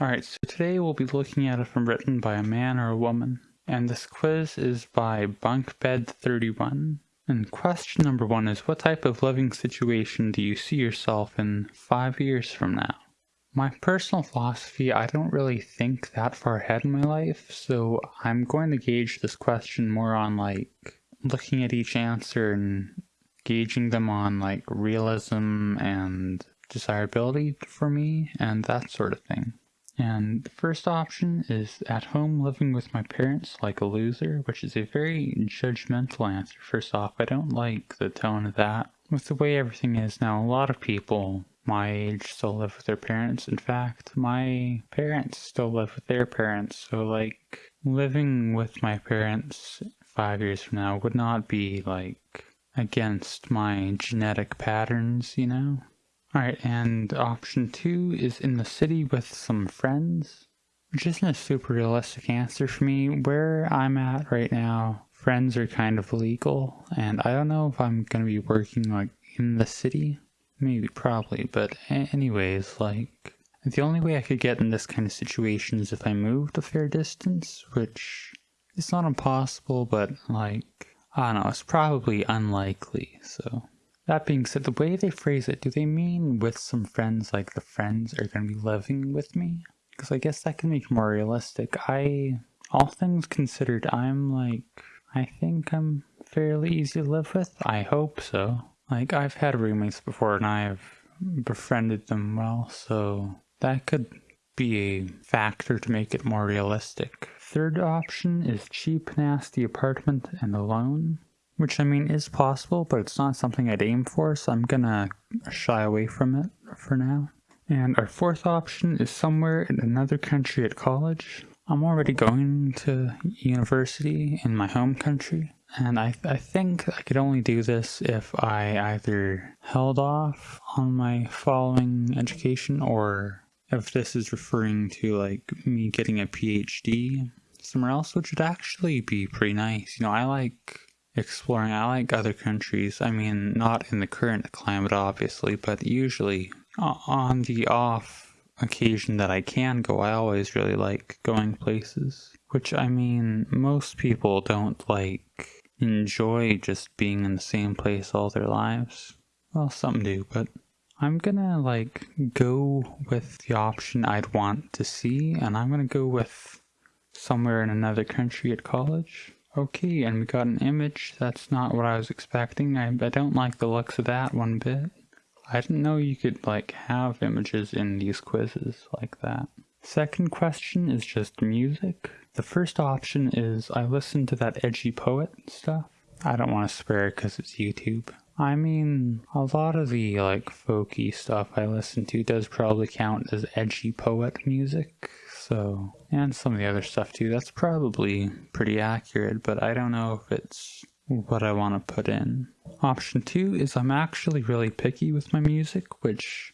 Alright, so today we'll be looking at if I'm written by a man or a woman. And this quiz is by Bunkbed31. And question number one is what type of living situation do you see yourself in five years from now? My personal philosophy, I don't really think that far ahead in my life, so I'm going to gauge this question more on like looking at each answer and gauging them on like realism and desirability for me and that sort of thing. And the first option is at home living with my parents like a loser, which is a very judgmental answer. First off, I don't like the tone of that. With the way everything is now, a lot of people my age still live with their parents. In fact, my parents still live with their parents. So, like, living with my parents five years from now would not be, like, against my genetic patterns, you know? Alright, and option two is in the city with some friends, which isn't a super realistic answer for me. Where I'm at right now, friends are kind of legal, and I don't know if I'm going to be working like in the city. Maybe, probably, but anyways, like, the only way I could get in this kind of situation is if I moved a fair distance, which is not impossible, but like, I don't know, it's probably unlikely, so. That being said, the way they phrase it, do they mean with some friends, like the friends are going to be living with me? Because I guess that can make more realistic. I, all things considered, I'm like, I think I'm fairly easy to live with. I hope so. Like, I've had roommates before and I've befriended them well, so that could be a factor to make it more realistic. Third option is cheap, nasty apartment and alone. Which I mean is possible, but it's not something I'd aim for, so I'm gonna shy away from it for now. And our fourth option is somewhere in another country at college. I'm already going to university in my home country, and I, th I think I could only do this if I either held off on my following education or if this is referring to like me getting a PhD somewhere else, which would actually be pretty nice. You know, I like exploring. I like other countries. I mean, not in the current climate, obviously, but usually uh, on the off occasion that I can go, I always really like going places. Which, I mean, most people don't like enjoy just being in the same place all their lives. Well, some do, but I'm gonna like go with the option I'd want to see, and I'm gonna go with somewhere in another country at college. Okay, and we got an image. That's not what I was expecting. I, I don't like the looks of that one bit. I didn't know you could like have images in these quizzes like that. Second question is just music. The first option is I listen to that edgy poet stuff. I don't want to swear because it's YouTube. I mean, a lot of the like folky stuff I listen to does probably count as edgy poet music. So, and some of the other stuff too, that's probably pretty accurate, but I don't know if it's what I want to put in. Option two is I'm actually really picky with my music, which,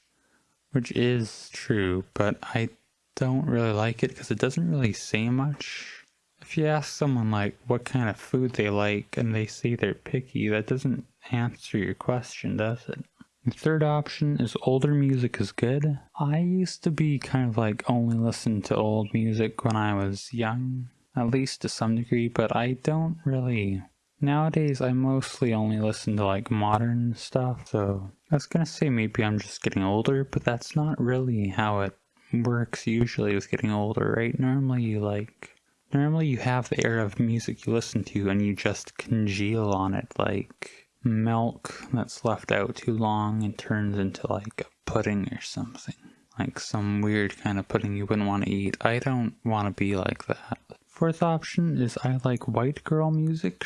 which is true, but I don't really like it because it doesn't really say much. If you ask someone like what kind of food they like and they say they're picky, that doesn't answer your question, does it? The third option is older music is good. I used to be kind of like only listen to old music when I was young, at least to some degree, but I don't really. Nowadays, I mostly only listen to like modern stuff, so I was gonna say maybe I'm just getting older, but that's not really how it works usually with getting older, right? Normally you like normally you have the era of music you listen to and you just congeal on it like milk that's left out too long and turns into like a pudding or something. Like some weird kind of pudding you wouldn't want to eat. I don't want to be like that. Fourth option is I like white girl music.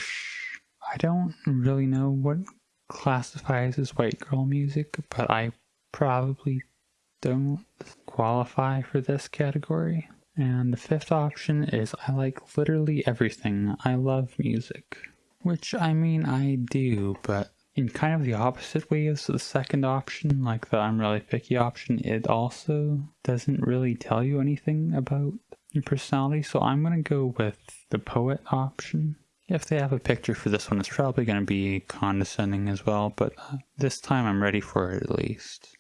I don't really know what classifies as white girl music, but I probably don't qualify for this category. And the fifth option is I like literally everything. I love music. Which, I mean, I do, but in kind of the opposite way as the second option, like the I'm really picky option, it also doesn't really tell you anything about your personality, so I'm going to go with the poet option. If they have a picture for this one, it's probably going to be condescending as well, but uh, this time I'm ready for it at least.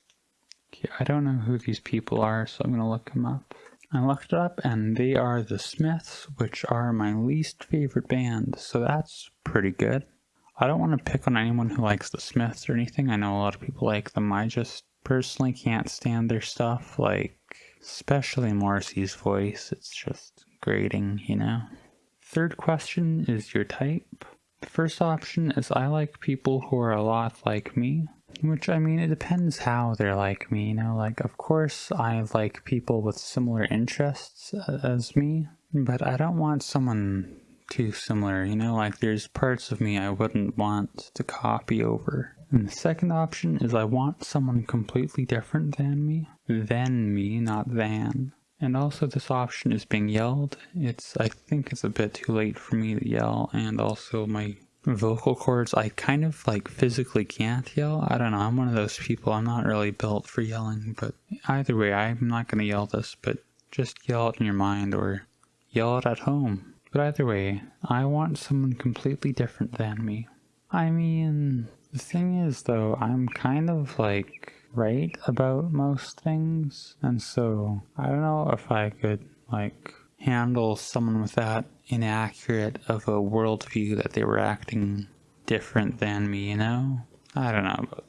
Okay, I don't know who these people are, so I'm going to look them up. I looked it up and they are the Smiths, which are my least favorite band, so that's pretty good. I don't want to pick on anyone who likes the Smiths or anything. I know a lot of people like them. I just personally can't stand their stuff, like, especially Morrissey's voice. It's just grating, you know? Third question is your type. The first option is I like people who are a lot like me. Which, I mean, it depends how they're like me, you know? Like, of course, I like people with similar interests as me, but I don't want someone too similar, you know? Like, there's parts of me I wouldn't want to copy over. And the second option is I want someone completely different than me. Than me, not than. And also this option is being yelled. It's, I think it's a bit too late for me to yell, and also my vocal cords, I kind of like physically can't yell. I don't know, I'm one of those people, I'm not really built for yelling, but either way, I'm not going to yell this, but just yell it in your mind or yell it at home. But either way, I want someone completely different than me. I mean, the thing is though, I'm kind of like right about most things, and so I don't know if I could like handle someone with that inaccurate of a worldview that they were acting different than me, you know? I don't know, but,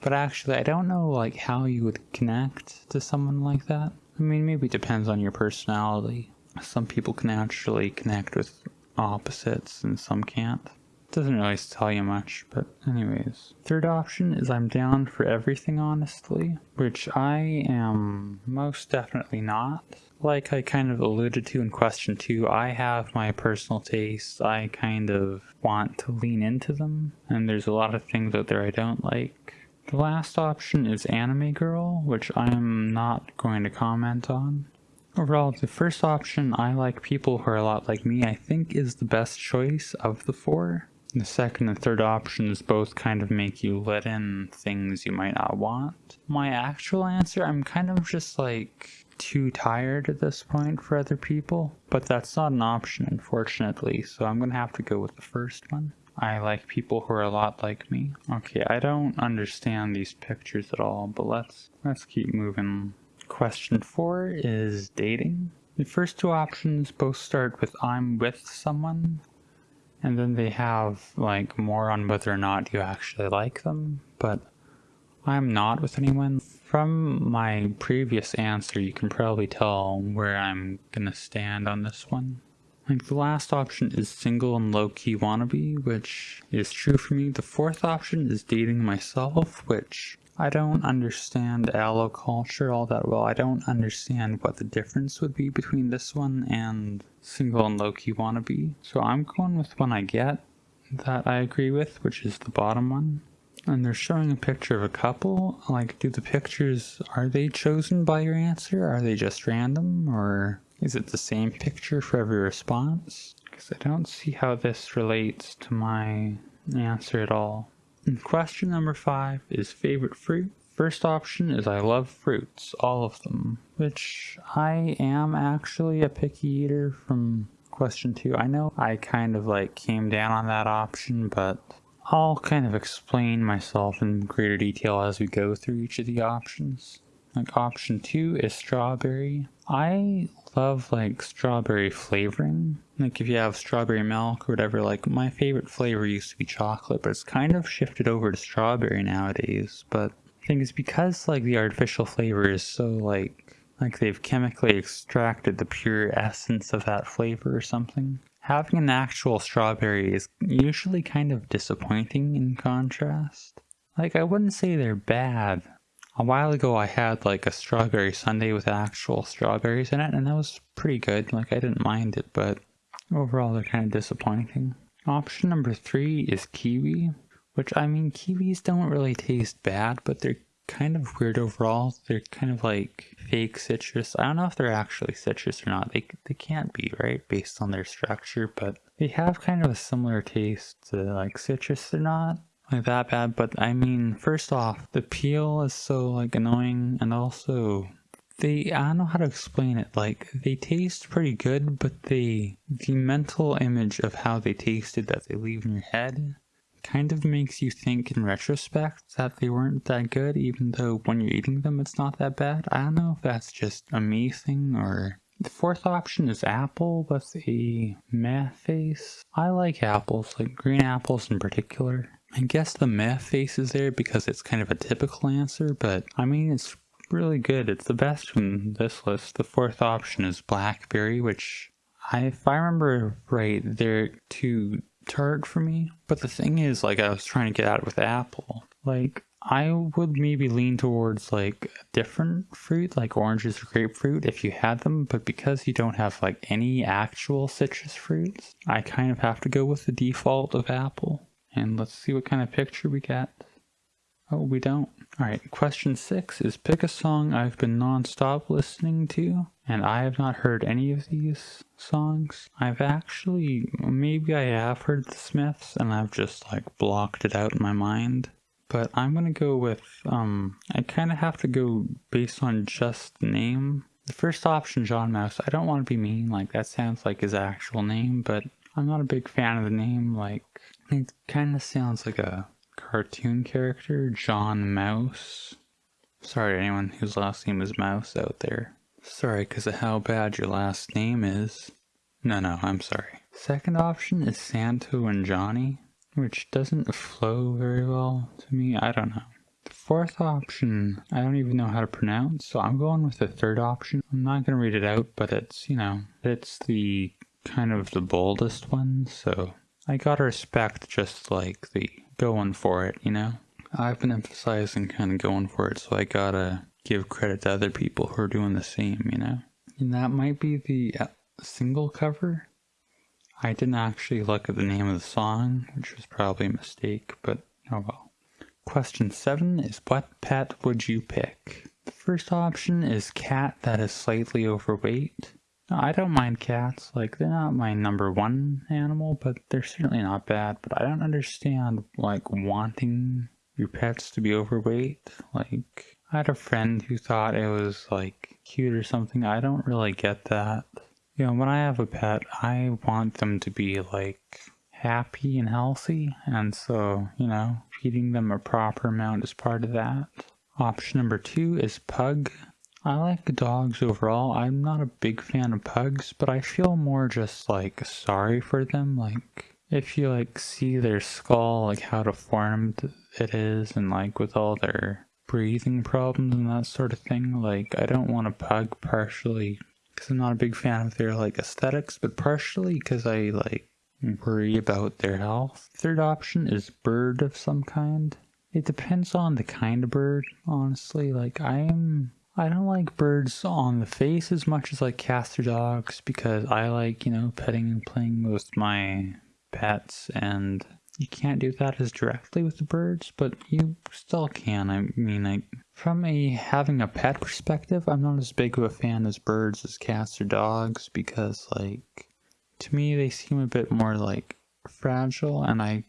but actually I don't know like how you would connect to someone like that. I mean, maybe it depends on your personality. Some people can actually connect with opposites and some can't. Doesn't really tell you much, but anyways. Third option is I'm down for everything, honestly, which I am most definitely not. Like I kind of alluded to in question two, I have my personal tastes. I kind of want to lean into them, and there's a lot of things out there I don't like. The last option is Anime Girl, which I'm not going to comment on. Overall, the first option, I like people who are a lot like me, I think is the best choice of the four. The second and third options both kind of make you let in things you might not want. My actual answer, I'm kind of just like too tired at this point for other people, but that's not an option unfortunately, so I'm gonna have to go with the first one. I like people who are a lot like me. Okay, I don't understand these pictures at all, but let's let's keep moving. Question four is dating. The first two options both start with I'm with someone, and then they have like more on whether or not you actually like them, but I'm not with anyone. From my previous answer, you can probably tell where I'm gonna stand on this one. Like the last option is single and low-key wannabe, which is true for me. The fourth option is dating myself, which I don't understand allo culture all that well. I don't understand what the difference would be between this one and single and low-key wannabe. So I'm going with one I get that I agree with, which is the bottom one. And they're showing a picture of a couple. Like, do the pictures, are they chosen by your answer? Are they just random? Or is it the same picture for every response? Because I don't see how this relates to my answer at all. And question number five is favorite fruit. First option is I love fruits, all of them, which I am actually a picky eater from question two. I know I kind of like came down on that option, but I'll kind of explain myself in greater detail as we go through each of the options. Like option two is strawberry. I love like strawberry flavoring. Like if you have strawberry milk or whatever, like my favorite flavor used to be chocolate, but it's kind of shifted over to strawberry nowadays. But I think it's because like the artificial flavor is so like like they've chemically extracted the pure essence of that flavor or something. Having an actual strawberry is usually kind of disappointing in contrast. Like I wouldn't say they're bad, a while ago I had like a strawberry sundae with actual strawberries in it and that was pretty good. Like I didn't mind it, but overall they're kind of disappointing. Option number three is kiwi, which I mean kiwis don't really taste bad, but they're kind of weird overall. They're kind of like fake citrus. I don't know if they're actually citrus or not. They, they can't be, right? Based on their structure, but they have kind of a similar taste to like citrus. They're not like that bad, but I mean, first off, the peel is so like annoying and also they, I don't know how to explain it, like they taste pretty good, but they, the mental image of how they tasted that they leave in your head kind of makes you think in retrospect that they weren't that good, even though when you're eating them it's not that bad. I don't know if that's just a me thing or... The fourth option is apple with a meh face. I like apples, like green apples in particular. I guess the meh face is there because it's kind of a typical answer, but I mean, it's really good. It's the best from this list. The fourth option is blackberry, which I, if I remember right, they're too tart for me. But the thing is, like, I was trying to get it with apple. Like, I would maybe lean towards like different fruit, like oranges or grapefruit, if you had them, but because you don't have like any actual citrus fruits, I kind of have to go with the default of apple. And let's see what kind of picture we get. Oh, we don't. Alright, question six is pick a song I've been non-stop listening to, and I have not heard any of these songs. I've actually, maybe I have heard the Smiths, and I've just like blocked it out in my mind. But I'm gonna go with, um, I kind of have to go based on just name. The first option, John Mouse, I don't want to be mean, like that sounds like his actual name, but I'm not a big fan of the name, like, it kind of sounds like a cartoon character, John Mouse. Sorry to anyone whose last name is Mouse out there. Sorry because of how bad your last name is. No, no, I'm sorry. Second option is Santo and Johnny, which doesn't flow very well to me. I don't know. The fourth option, I don't even know how to pronounce, so I'm going with the third option. I'm not going to read it out, but it's, you know, it's the kind of the boldest one, so I gotta respect just like the going for it, you know? I've been emphasizing kind of going for it, so I gotta give credit to other people who are doing the same, you know? And that might be the uh, single cover. I didn't actually look at the name of the song, which was probably a mistake, but oh well. Question 7 is what pet would you pick? The first option is cat that is slightly overweight. I don't mind cats. Like, they're not my number one animal, but they're certainly not bad. But I don't understand, like, wanting your pets to be overweight. Like, I had a friend who thought it was, like, cute or something. I don't really get that. You know, when I have a pet, I want them to be, like, happy and healthy. And so, you know, feeding them a proper amount is part of that. Option number two is pug. I like dogs overall. I'm not a big fan of pugs, but I feel more just like sorry for them. Like if you like see their skull, like how deformed it is, and like with all their breathing problems and that sort of thing. Like I don't want a pug partially because I'm not a big fan of their like aesthetics, but partially because I like worry about their health. Third option is bird of some kind. It depends on the kind of bird, honestly. Like I am I don't like birds on the face as much as like cats or dogs because I like, you know, petting and playing with my pets and you can't do that as directly with the birds, but you still can. I mean, like, from a having a pet perspective, I'm not as big of a fan as birds as cats or dogs because, like, to me, they seem a bit more, like, fragile and I,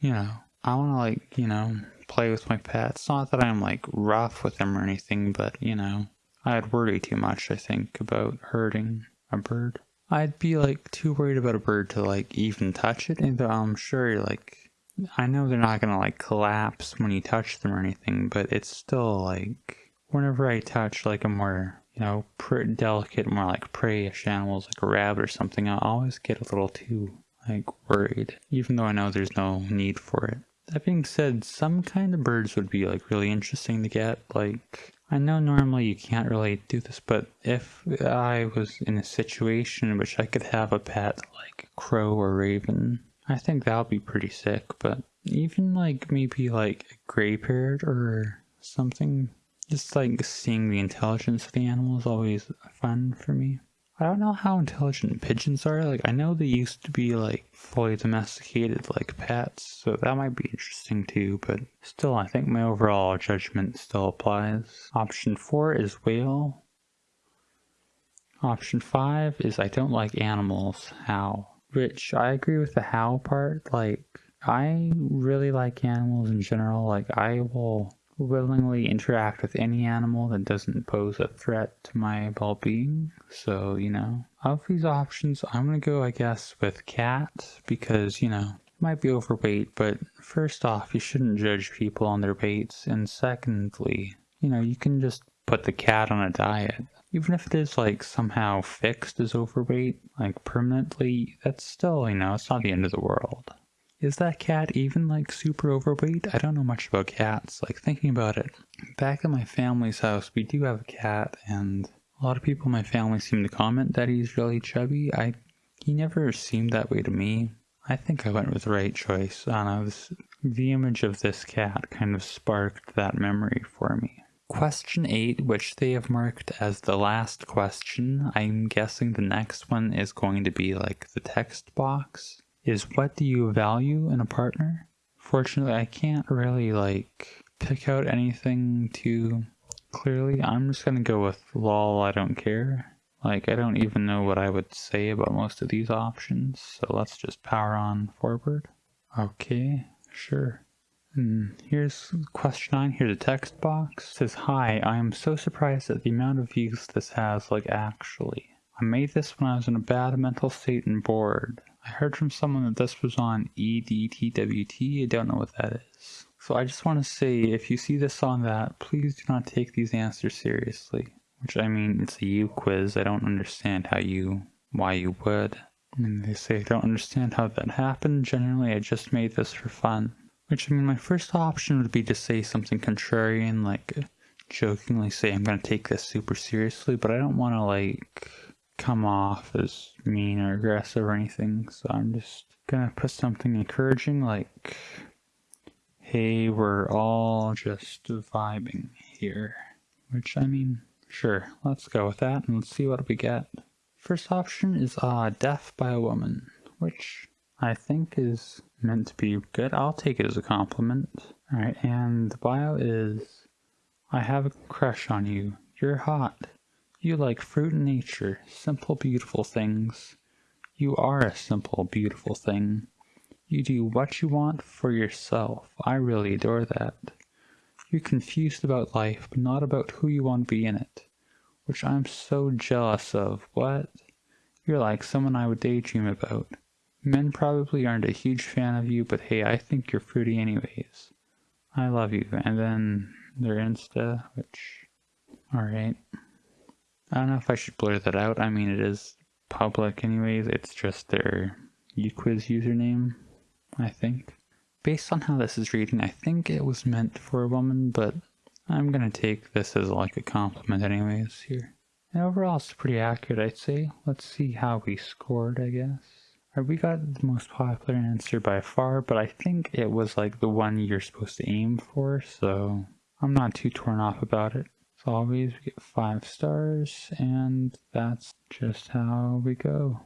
you know, I want to, like, you know, play with my pets. Not that I'm like rough with them or anything, but you know, I'd worry too much, I think, about hurting a bird. I'd be like too worried about a bird to like even touch it, and I'm sure like I know they're not gonna like collapse when you touch them or anything, but it's still like whenever I touch like a more you know pretty delicate, more like preyish animals like a rabbit or something, I always get a little too like worried, even though I know there's no need for it. That being said, some kind of birds would be like really interesting to get. Like, I know normally you can't really do this, but if I was in a situation in which I could have a pet like crow or raven, I think that would be pretty sick. But even like maybe like a gray parrot or something, just like seeing the intelligence of the animal is always fun for me. I don't know how intelligent pigeons are. Like, I know they used to be, like, fully domesticated like pets, so that might be interesting too, but still, I think my overall judgment still applies. Option 4 is whale. Option 5 is I don't like animals. How? Which, I agree with the how part. Like, I really like animals in general. Like, I will willingly interact with any animal that doesn't pose a threat to my well-being. So, you know, of these options, I'm gonna go, I guess, with cat because, you know, it might be overweight, but first off, you shouldn't judge people on their weights, and secondly, you know, you can just put the cat on a diet. Even if it is like somehow fixed as overweight, like permanently, that's still, you know, it's not the end of the world. Is that cat even like super overweight? I don't know much about cats. Like thinking about it, back at my family's house, we do have a cat, and a lot of people in my family seem to comment that he's really chubby. I he never seemed that way to me. I think I went with the right choice. And I know, the image of this cat kind of sparked that memory for me. Question 8, which they have marked as the last question, I'm guessing the next one is going to be like the text box is what do you value in a partner? Fortunately, I can't really like pick out anything too clearly. I'm just gonna go with lol, I don't care. Like, I don't even know what I would say about most of these options, so let's just power on forward. Okay, sure. And here's question 9, here's a text box. It says, Hi, I am so surprised at the amount of views this has, like actually. I made this when I was in a bad mental state and bored. I heard from someone that this was on EDTWT. I don't know what that is. So I just want to say, if you see this on that, please do not take these answers seriously. Which I mean, it's a U quiz. I don't understand how you, why you would. And they say I don't understand how that happened. Generally, I just made this for fun. Which I mean, my first option would be to say something contrarian, like jokingly say I'm going to take this super seriously, but I don't want to like come off as mean or aggressive or anything, so I'm just gonna put something encouraging like, hey, we're all just vibing here. Which, I mean, sure, let's go with that and let's see what we get. First option is uh, Death by a Woman, which I think is meant to be good. I'll take it as a compliment. Alright, and the bio is, I have a crush on you. You're hot. You like fruit and nature, simple, beautiful things. You are a simple, beautiful thing. You do what you want for yourself. I really adore that. You're confused about life, but not about who you want to be in it. Which I'm so jealous of. What? You're like someone I would daydream about. Men probably aren't a huge fan of you, but hey, I think you're fruity anyways. I love you. And then their Insta, which... Alright. I don't know if I should blur that out. I mean, it is public anyways. It's just their uquiz username, I think. Based on how this is reading, I think it was meant for a woman, but I'm gonna take this as like a compliment anyways here. And overall, it's pretty accurate, I'd say. Let's see how we scored, I guess. Right, we got the most popular answer by far, but I think it was like the one you're supposed to aim for, so I'm not too torn off about it always, we get five stars, and that's just how we go.